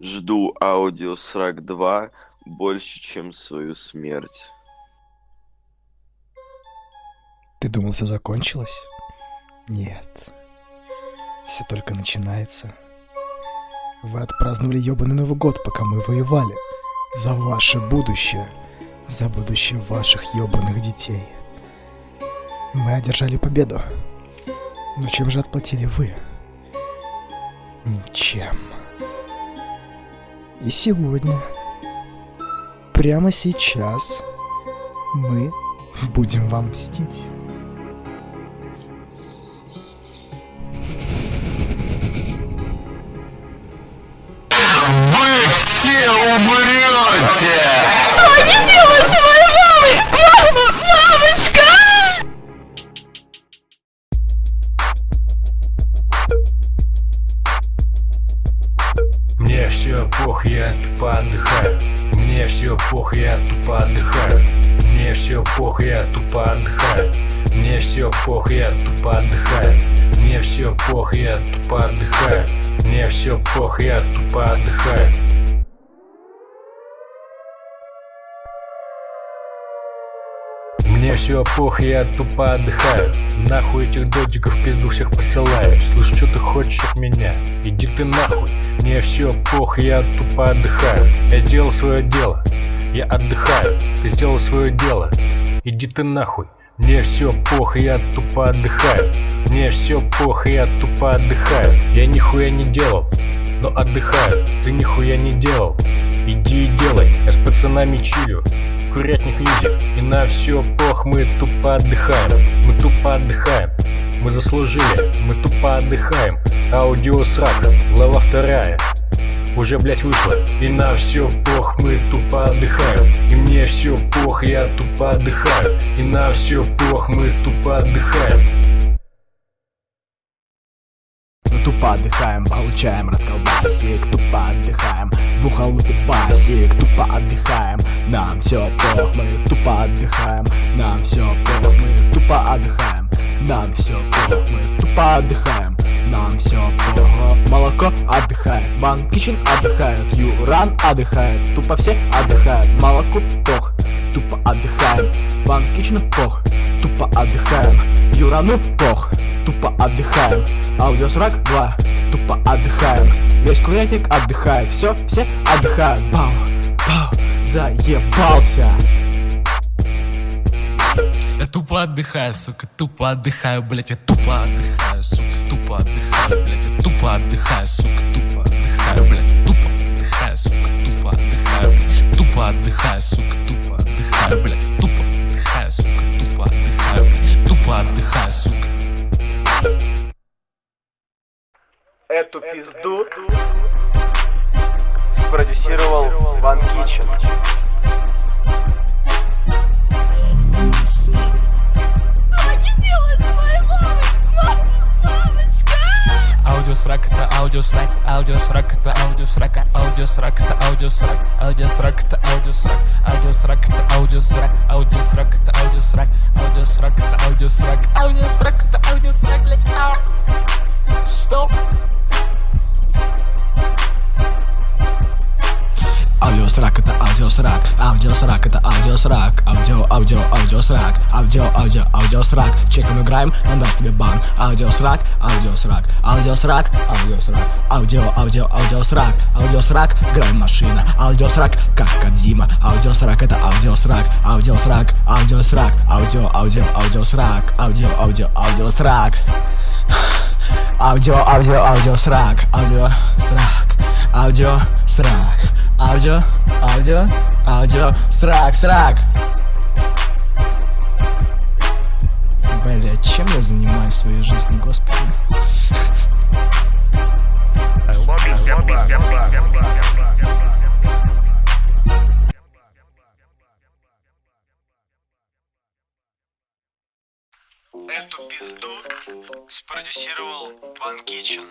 Жду аудиосрак 2 больше, чем свою смерть. Ты думал, все закончилось? Нет. Все только начинается. Вы отпраздновали ёбаный Новый год, пока мы воевали. За ваше будущее. За будущее ваших ёбаных детей. Мы одержали победу. Но чем же отплатили вы? Ничем. И сегодня, прямо сейчас, мы будем вам мстить. Вы все умрете! Все пох, я тупо отдыхаю. Мне все пох, я тупо отдыхаю. Мне все пох, я тупо отдыхаю. Мне все пох, я тупо отдыхаю. Мне все пох, я тупо отдыхаю. Мне все пох, я тупо отдыхаю. Все пох, я тупо отдыхаю. Нахуй этих додиков пизду всех посылаю. Слышь, что ты хочешь от меня? Иди ты нахуй. Мне все пох, я тупо отдыхаю. Я сделал свое дело. Я отдыхаю. Ты сделал свое дело. Иди ты нахуй. Мне все пох, я тупо отдыхаю. Мне все пох, я тупо отдыхаю. Я нихуя не делал, но отдыхаю. Ты нихуя не делал, иди и делай Я с пацанами чилю, курятник мьюзик И на все пох, мы тупо отдыхаем. Мы тупо отдыхаем, мы заслужили Мы тупо отдыхаем, аудиосрак, глава вторая. Уже, блять, вышло И на все пох, мы тупо отдыхаем. И мне все пох, я тупо отдыхаю. И на все пох, мы тупо отдыхаем Отдыхаем, получаем расколбасик Тупо отдыхаем, в ухо лупит басик Тупо отдыхаем, нам все пох Мы тупо отдыхаем, нам все пох Мы тупо отдыхаем, нам все пох Мы тупо отдыхаем, нам все плохо Молоко отдыхает, Ван Кичен отдыхает Юран отдыхает, тупо все отдыхают. Молоко пох, тупо отдыхаем. Ван Кичен пох, тупо отдыхаем. Юрану пох, тупо отдыхаем Аудиосрак 2, тупо отдыхаем Весь курятник отдыхает, все, все отдыхают Бау, бау, заебался Я тупо отдыхаю, сука, тупо отдыхаю, блять, я тупо отдыхаю, сука, тупо отдыхаю, блять, я тупо отдыхаю, сука, тупо отдыхаю, блять, тупо отдыхаю, сука, тупо отдыхаю, блять, тупо отдыхаю, сука, тупо отдыхаю, блять, тупо отдыхаю, сука, тупо отдыхаю, блять, тупо отдыхаю, сука. Эту пизду спродюсировал Ван Кичен. Аудиосрак это аудиосрак, аудиосрак это аудиосрак, аудиосрак это аудиосрак, аудиосрак это аудиосрак, аудиосрак это аудиосрак, аудиосрак это аудиосрак, аудиосрак это аудиосрак, аудиосрак это аудиосрак, блять. Что? Аудиосрак это аудиосрак, аудиосрак это аудиосрак, аудио, аудио, аудиосрак, аудио, аудио, аудиосрак. Чеком играем, он даст тебе бан. Аудиосрак, аудиосрак, аудиосрак, аудиосрак, аудио, аудио, аудиосрак, аудиосрак, грайм машина, аудиосрак, как Кадзима, аудиосрак это аудиосрак, аудиосрак, аудиосрак, аудио, аудио, аудиосрак, аудио, аудио, аудиосрак. Аудио, аудио, аудио, срак, аудио, срак, аудио, срак, аудио, аудио, аудио, срак, срак. Бля, чем я занимаюсь в своей жизни, господи? Эту пизду спродюсировал Ван Кичен.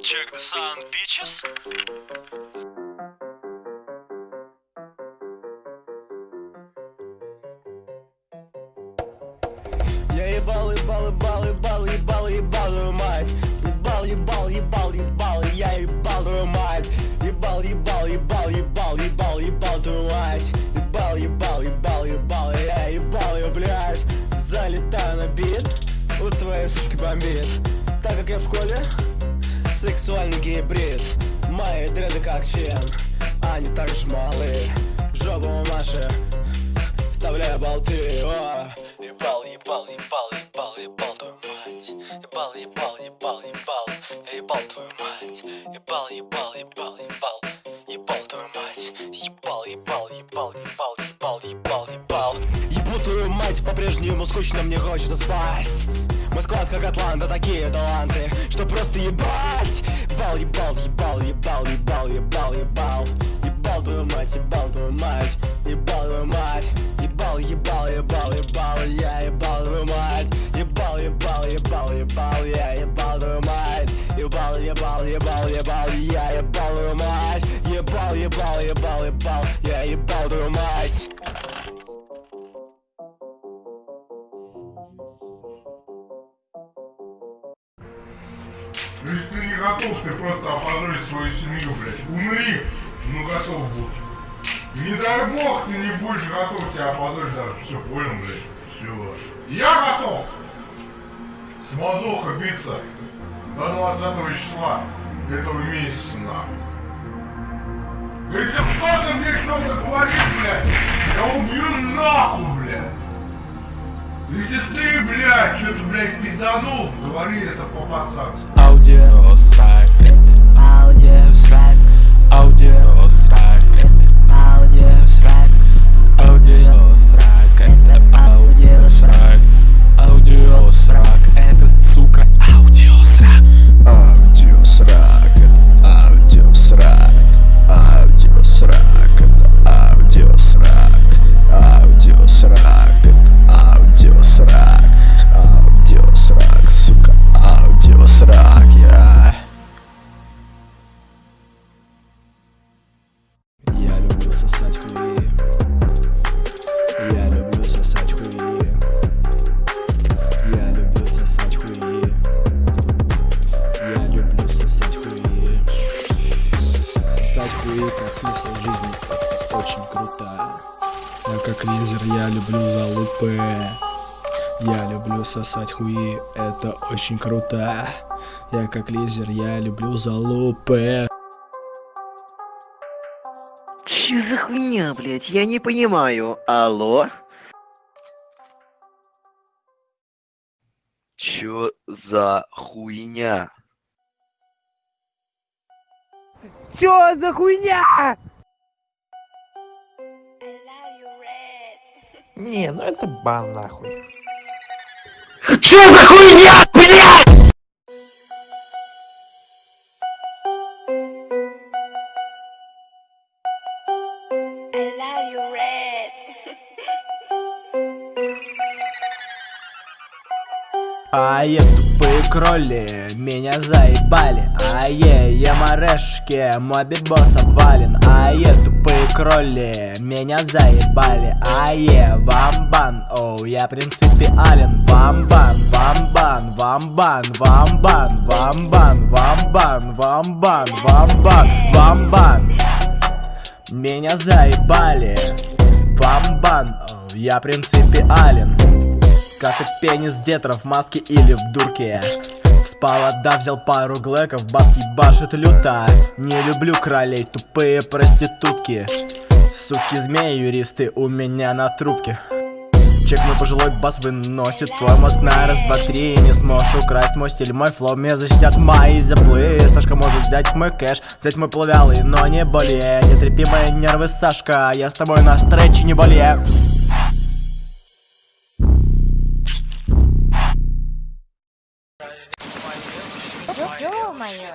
Check the sound, bitches. Бомбит Так как я в школе Сексуальный гибрид Мои дреды как член Они так же малы Жопу Маши Вставляя болты О! Ебал, ебал, ебал, ебал, ебал твою мать Ебал, ебал, ебал, ебал ебал твою мать ебал, ебал, ебал Ебал по-прежнему скучно мне хочется спать Мой склад как Атланта, такие таланты Что просто ебать Ебал, ебал, ебал, ебал, ебал, ебал, ебал Ебал твою мать, ебал твою мать Ебал твою мать Ебал, ебал, ебал, ебал Я ебал твою мать Ебал, ебал, ебал, ебал Я ебал твою мать Ебал, ебал, ебал, ебал Я ебал твою мать Ебал, ебал, ебал, ебал просто опозоришь свою семью, блядь. Умри, ну готов будь. Не дай бог, ты не будешь готов, тебя опозоришь даже. Все, понял, блядь. Все. Я готов. С мазоха биться до 20 числа этого месяца, нахуй. Если кто-то мне что-то говорит, блядь, я убью нахуй, блядь. Если ты, блядь, что-то, блядь, пизданул, говори это по-пацански. Это аудиосрак, audio. Я как лизер, я люблю залупы Я люблю сосать хуи Это очень круто Я как лизер, я люблю залупы Чё за хуйня, блядь? Я не понимаю. Алло? Чё за хуйня? Чё за хуйня? Не, ну это бан нахуй. А е, тупые кроли, меня заебали. А е, я морешки, мой бибос обвален. А е, тупые кроли, меня заебали А е, вамбан, оу, я принципиален Вамбан, вамбан, вамбан, вамбан, вамбан, вамбан, вамбан, вамбан, вамбан. Меня заебали Вамбан, оу, я принципиален как и пенис детров в маске или в дурке. Спал, да взял пару глэков, бас ебашит люто. Не люблю кролей, тупые проститутки Суки, змеи, юристы у меня на трубке. Чек мой пожилой бас выносит твой мозг на раз, два, три. Не сможешь украсть мой стиль, мой флоу Меня защитят мои зяблы Сашка может взять мой кэш, взять мой плавялый, но не более Не трепи мои нервы, Сашка, я с тобой на стрече не более Ё-моё!